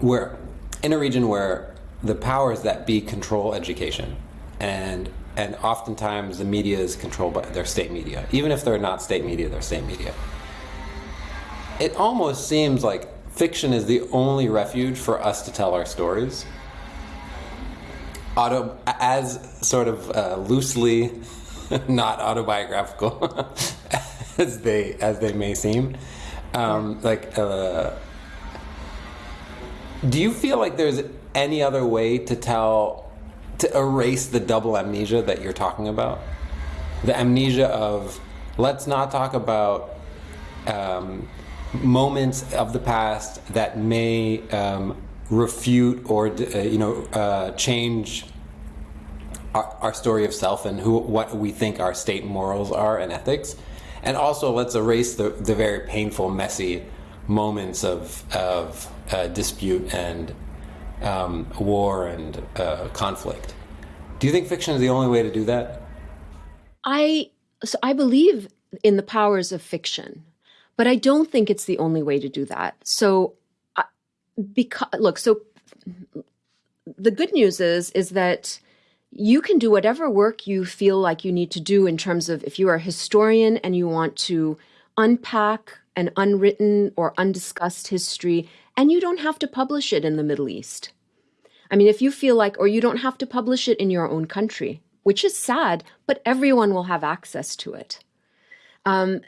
where, in a region where the powers that be control education, and and oftentimes the media is controlled by their state media, even if they're not state media, they're state media. It almost seems like fiction is the only refuge for us to tell our stories. Auto, as sort of uh, loosely not autobiographical as they as they may seem. Um, like, uh, do you feel like there's any other way to tell to erase the double amnesia that you're talking about? The amnesia of let's not talk about um, moments of the past that may um, refute or uh, you know uh, change our, our, story of self and who what we think our state morals are and ethics, and also let's erase the, the very painful, messy moments of of uh, dispute and um, war and uh, conflict. Do you think fiction is the only way to do that? I so I believe in the powers of fiction, but I don't think it's the only way to do that. So, because look, so the good news is is that you can do whatever work you feel like you need to do in terms of if you are a historian and you want to unpack an unwritten or undiscussed history, and you don't have to publish it in the Middle East. I mean, if you feel like, or you don't have to publish it in your own country, which is sad, but everyone will have access to it. Um,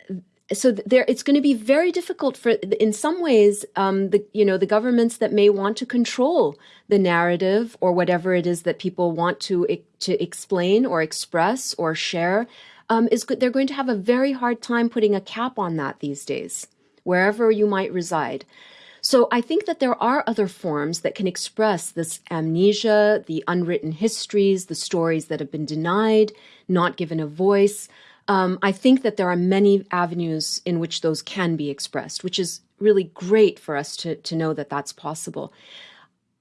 so there it's going to be very difficult for in some ways um, the you know the governments that may want to control the narrative or whatever it is that people want to to explain or express or share um, is they're going to have a very hard time putting a cap on that these days wherever you might reside so I think that there are other forms that can express this amnesia, the unwritten histories, the stories that have been denied, not given a voice. Um, I think that there are many avenues in which those can be expressed, which is really great for us to, to know that that's possible.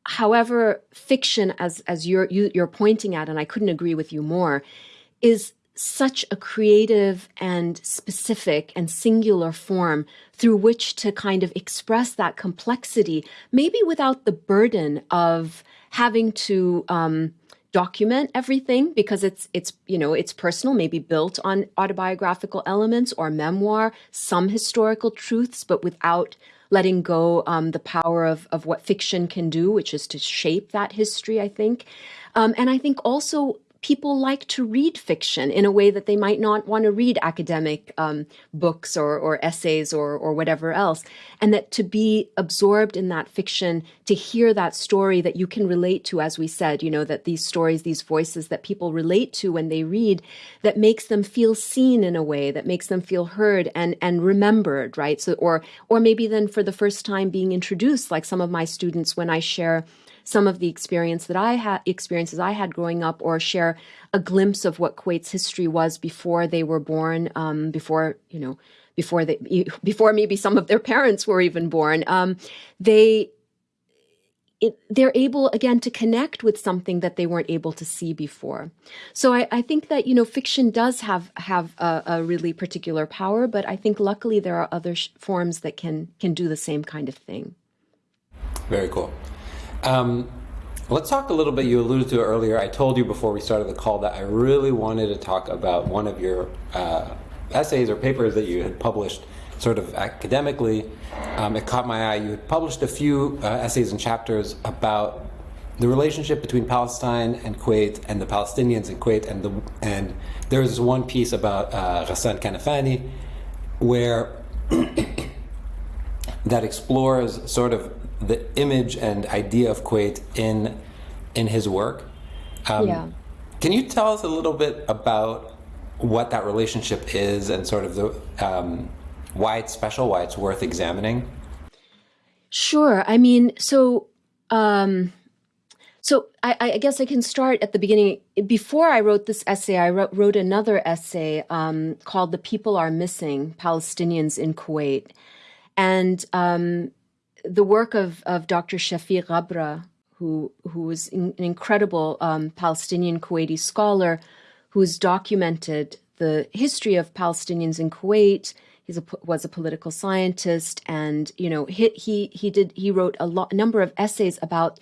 However, fiction, as, as you're, you, are you are pointing at, and I couldn't agree with you more, is such a creative and specific and singular form through which to kind of express that complexity, maybe without the burden of having to um, document everything because it's it's you know it's personal maybe built on autobiographical elements or memoir some historical truths but without letting go um, the power of, of what fiction can do which is to shape that history i think. Um, and i think also people like to read fiction in a way that they might not want to read academic um, books or, or essays or, or whatever else. And that to be absorbed in that fiction, to hear that story that you can relate to, as we said, you know, that these stories, these voices that people relate to when they read, that makes them feel seen in a way, that makes them feel heard and, and remembered, right? So, or, or maybe then for the first time being introduced, like some of my students when I share some of the experience that I had experiences I had growing up, or share a glimpse of what Kuwait's history was before they were born, um, before you know, before they before maybe some of their parents were even born. Um, they it, they're able again to connect with something that they weren't able to see before. So I, I think that you know fiction does have have a, a, really particular power, but I think luckily there are other forms that can can do the same kind of thing. Very cool. Um, let's talk a little bit. You alluded to it earlier. I told you before we started the call that I really wanted to talk about one of your uh, essays or papers that you had published sort of academically. Um, it caught my eye. You had published a few uh, essays and chapters about the relationship between Palestine and Kuwait and the Palestinians in Kuwait. And, the, and one piece about uh, Ghassan Kanafani where that explores sort of the image and idea of Kuwait in in his work. Um, yeah. Can you tell us a little bit about what that relationship is and sort of the um, why it's special, why it's worth examining? Sure. I mean, so um, so I, I, guess I can start at the beginning. Before I wrote this essay, I wrote, wrote another essay um, called "The People Are Missing: Palestinians in Kuwait," and um, the work of, of Dr. Shafi Ghabra, who, who was in, an incredible um, Palestinian Kuwaiti scholar who's documented the history of Palestinians in Kuwait. He was a political scientist, and you know he he, he did he wrote a lot number of essays about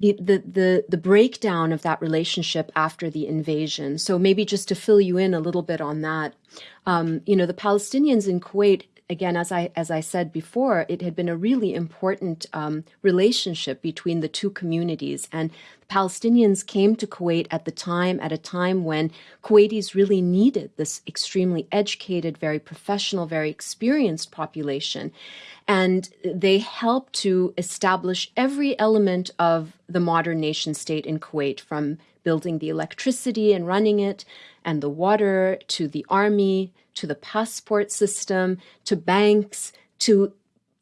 the, the the the breakdown of that relationship after the invasion. So maybe just to fill you in a little bit on that, um, you know, the Palestinians in Kuwait again, as I as I said before, it had been a really important um, relationship between the two communities, and Palestinians came to Kuwait at the time at a time when Kuwaitis really needed this extremely educated, very professional, very experienced population, and they helped to establish every element of the modern nation state in Kuwait, from building the electricity and running it, and the water to the army to the passport system, to banks, to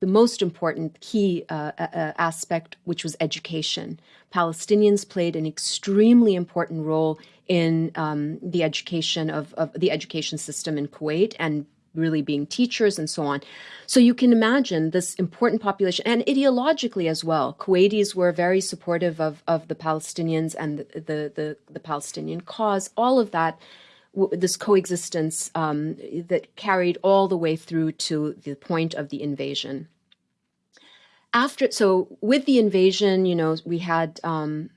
the most important key uh, uh, uh, aspect, which was education. Palestinians played an extremely important role in um, the education of, of, the education system in Kuwait and really being teachers and so on. So you can imagine this important population and ideologically as well. Kuwaitis were very supportive of, of the Palestinians and the, the, the, the Palestinian cause. All of that this coexistence um, that carried all the way through to the point of the invasion. After, so with the invasion, you know, we had um,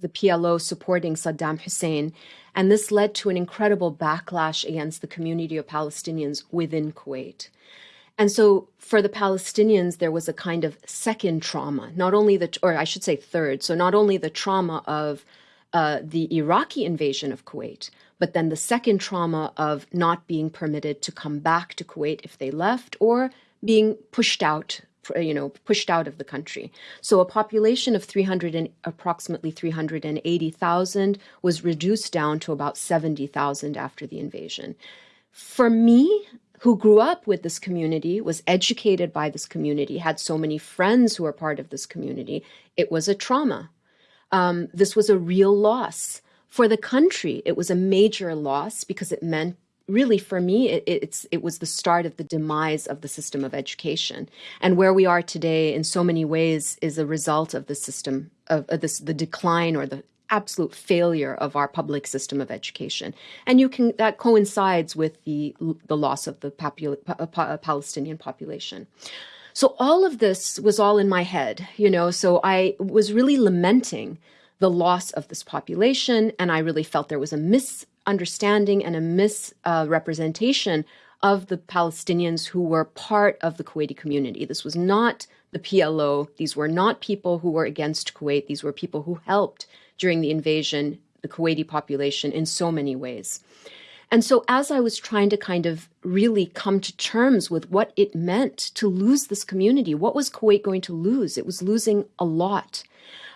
the PLO supporting Saddam Hussein, and this led to an incredible backlash against the community of Palestinians within Kuwait. And so for the Palestinians, there was a kind of second trauma, not only the, or I should say third, so not only the trauma of uh, the Iraqi invasion of Kuwait, but then the second trauma of not being permitted to come back to Kuwait if they left or being pushed out you know pushed out of the country. So a population of 300 and approximately 380,000 was reduced down to about 70,000 after the invasion. For me who grew up with this community was educated by this community had so many friends who were part of this community it was a trauma um, this was a real loss. For the country, it was a major loss because it meant really for me it, it's it was the start of the demise of the system of education. And where we are today in so many ways is a result of the system of, of this the decline or the absolute failure of our public system of education. And you can that coincides with the the loss of the popul, palestinian population so all of this was all in my head, you know, so I was really lamenting the loss of this population. And I really felt there was a misunderstanding and a misrepresentation uh, of the Palestinians who were part of the Kuwaiti community. This was not the PLO. These were not people who were against Kuwait. These were people who helped during the invasion, the Kuwaiti population in so many ways. And so as I was trying to kind of really come to terms with what it meant to lose this community, what was Kuwait going to lose? It was losing a lot.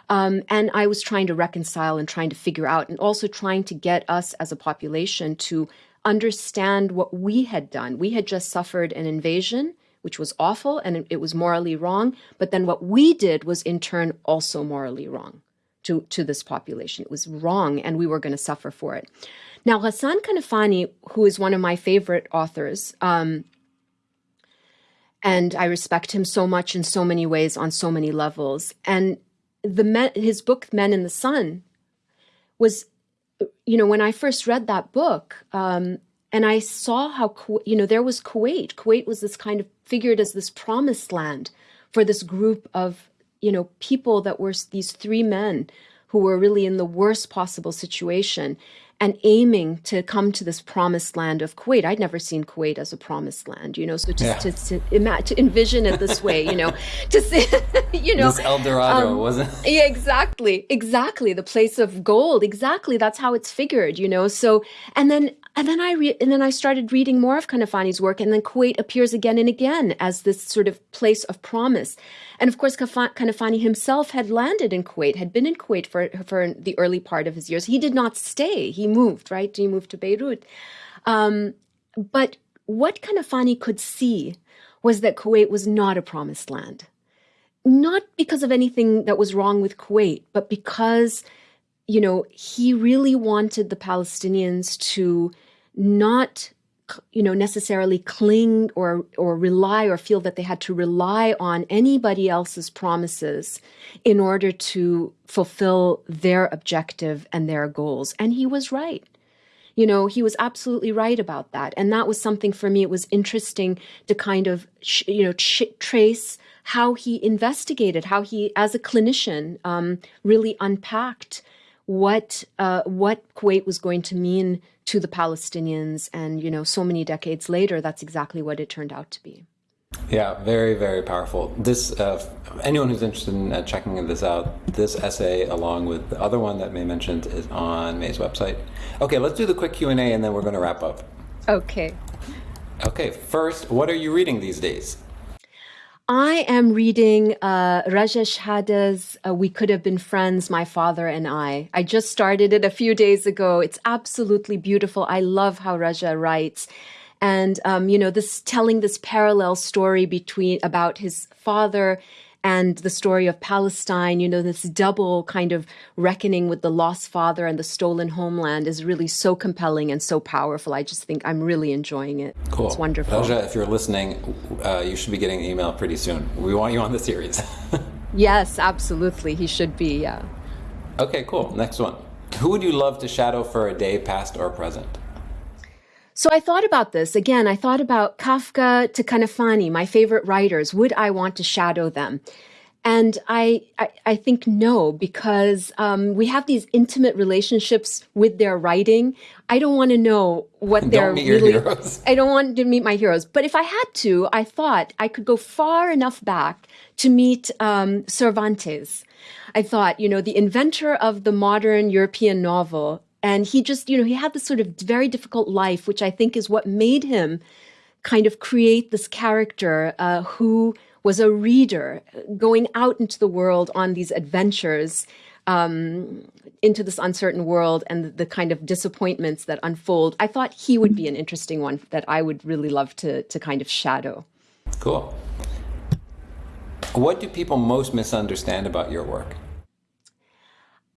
Um, and I was trying to reconcile and trying to figure out, and also trying to get us as a population to understand what we had done. We had just suffered an invasion, which was awful and it was morally wrong. But then what we did was in turn also morally wrong to, to this population. It was wrong and we were going to suffer for it. Now, Ghassan Kanafani, who is one of my favorite authors, um, and I respect him so much in so many ways on so many levels. And the men, his book Men in the Sun was, you know, when I first read that book, um, and I saw how you know there was Kuwait. Kuwait was this kind of figured as this promised land for this group of you know people that were these three men who were really in the worst possible situation and aiming to come to this promised land of Kuwait. I'd never seen Kuwait as a promised land, you know. So just yeah. to, to, imagine, to envision it this way, you know, to see, you know, this El Dorado um, wasn't. Yeah, exactly, exactly. The place of gold. Exactly. That's how it's figured, you know. So and then and then I re- and then I started reading more of Kanafani's work, and then Kuwait appears again and again as this sort of place of promise. And of course, Kanafani himself had landed in Kuwait, had been in Kuwait for, for the early part of his years. He did not stay. He moved, right? He moved to Beirut. Um, but what Kanafani could see was that Kuwait was not a promised land. Not because of anything that was wrong with Kuwait, but because, you know, he really wanted the Palestinians to not you know necessarily cling or or rely or feel that they had to rely on anybody else's promises in order to fulfill their objective and their goals and he was right you know, he was absolutely right about that. And that was something for me. It was interesting to kind of, you know, trace how he investigated, how he, as a clinician, um, really unpacked what uh, what Kuwait was going to mean to the Palestinians, and you know, so many decades later, that's exactly what it turned out to be. Yeah, very, very powerful. This, uh, anyone who's interested in uh, checking this out, this essay, along with the other one that Mai mentioned, is on Mai's website. Okay, let's do the quick Q and A, and then we're going to wrap up. Okay. Okay. First, what are you reading these days? I am reading uh, Raja Shehadeh's uh, We Could Have Been Friends, My Father and I. I just started it a few days ago. It's absolutely beautiful. I love how Raja writes and um, you know this telling this parallel story between about his father and the story of Palestine, you know, this double kind of reckoning with the lost father and the stolen homeland is really so compelling and so powerful. I just think I'm really enjoying it. Cool. It's wonderful. Raja, if you're listening, uh, you should be getting an email pretty soon. We want you on the series. yes, absolutely. He should be, yeah. Okay, cool. Next one. Who would you love to shadow for a day, past or present? So I thought about this again. I thought about Kafka to Kanafani, my favorite writers. Would I want to shadow them? And I, I, I think no, because um, we have these intimate relationships with their writing. I don't want to know what they're really. I don't want to meet my heroes. But if I had to, I thought I could go far enough back to meet um, Cervantes. I thought, you know, the inventor of the modern European novel and he just, you know, he had this sort of very difficult life, which I think is what made him kind of create this character uh, who was a reader going out into the world on these adventures um, into this uncertain world and the, kind of disappointments that unfold. I thought he would be an interesting one that I would really love to, to kind of shadow. Cool. What do people most misunderstand about your work?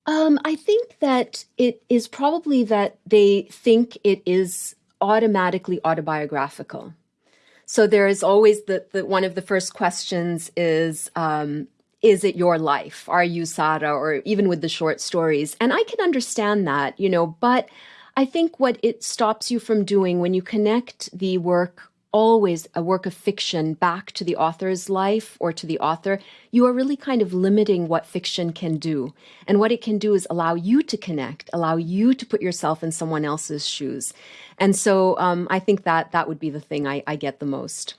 Um, I think that it is probably that they think it is automatically autobiographical. So there is always the, the one of the first questions is um, is it your life? Are you Sara? Or even with the short stories, and I can understand that, you know. But I think what it stops you from doing when you connect the work always a work of fiction back to the author's life or to the author, you are really kind of limiting what fiction can do. And what it can do is allow you to connect, allow you to put yourself in someone else's shoes. And so um, I think that that would be the thing I, I, get the most.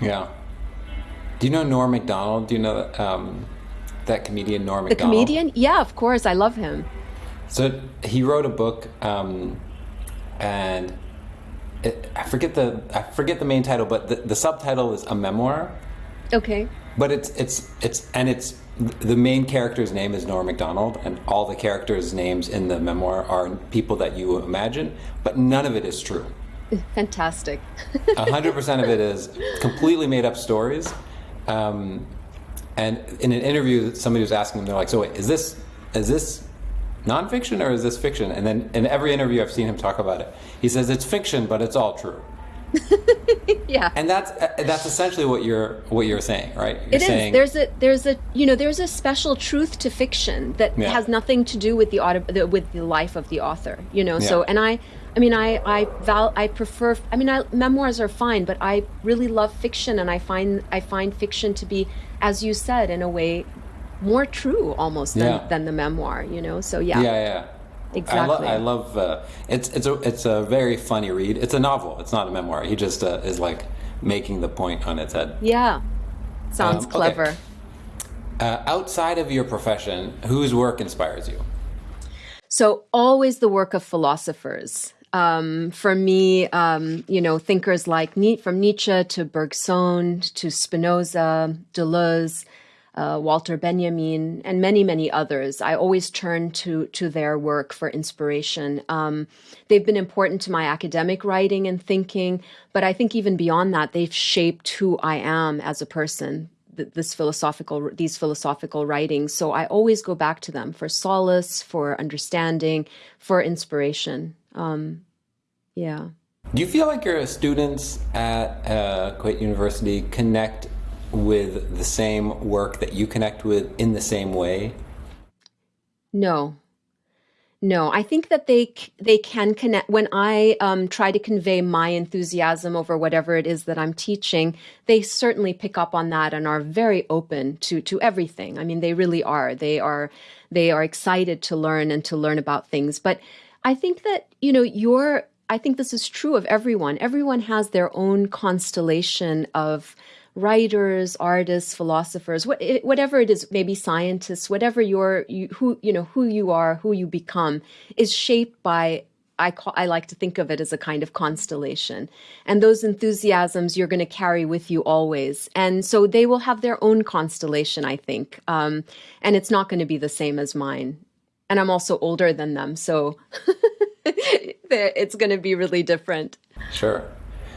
Yeah. Do you know Norm Macdonald? Do you know that, um, that comedian Norm Macdonald? The comedian? Yeah, of course. I love him. So he wrote a book um, and it, I forget the I forget the main title, but the, the subtitle is a memoir. Okay. But it's it's it's and it's the main character's name is Norm Macdonald, and all the characters' names in the memoir are people that you imagine, but none of it is true. Fantastic. hundred percent of it is completely made up stories. Um, and in an interview, somebody was asking them, they're like, "So wait, is this is this nonfiction or is this fiction? And then in every interview I've seen him talk about it, he says it's fiction, but it's all true. yeah. And that's uh, that's essentially what you're what you're saying, right? You're it is. saying, There's a there's a you know there's a special truth to fiction that yeah. has nothing to do with the auto, with the life of the author. You know. Yeah. So and I I mean I I val I prefer I mean I, memoirs are fine, but I really love fiction and I find I find fiction to be as you said in a way more true almost than, yeah. than the memoir, you know? So yeah. Yeah, yeah. Exactly. I, lo- I love uh, it's it's a it's a very funny read. It's a novel. It's not a memoir. He just uh, is like making the point on its head. Yeah, sounds um, clever. Okay. Uh, outside of your profession, whose work inspires you? So always the work of philosophers. Um, for me, um, you know, thinkers like from Nietzsche to Bergson to Spinoza, Deleuze uh, Walter Benjamin, and many, many others. I always turn to to their work for inspiration. Um, they've been important to my academic writing and thinking, but I think even beyond that, they've shaped who I am as a person. This philosophical, these philosophical writings. So I always go back to them for solace, for understanding, for inspiration. Um, yeah. Do you feel like your students at uh, Kuwait University connect with the same work that you connect with in the same way? No. No, I think that they they can connect. When I um, try to convey my enthusiasm over whatever it is that I'm teaching, they certainly pick up on that and are very open to to everything. I mean, they really are. They are they are excited to learn and to learn about things. But I think that you know your. I think this is true of everyone. Everyone has their own constellation of writers, artists, philosophers, what, whatever it is, maybe scientists, whatever your you, who you know who you are, who you become, is shaped by. I call, I like to think of it as a kind of constellation, and those enthusiasms you're going to carry with you always, and so they will have their own constellation, I think, um, and it's not going to be the same as mine. And I'm also older than them, so it's going to be really different. Sure.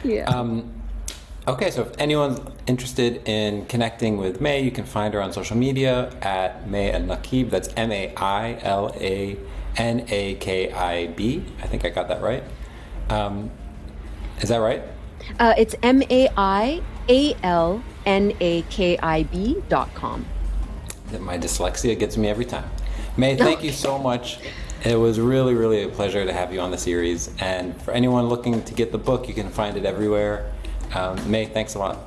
Yeah. Um, Okay, so if anyone's interested in connecting with Mai, you can find her on social media at Mai Nakib. That's M A I L A N A K I B. I think I got that right. Um, is that right? Uh, it's M A I A L N A K I B dot com. My dyslexia gets me every time. May, thank you so much. It was really, really a pleasure to have you on the series. And for anyone looking to get the book, you can find it everywhere. Um, Mai, thanks a lot.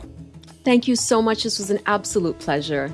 Thank you so much. This was an absolute pleasure.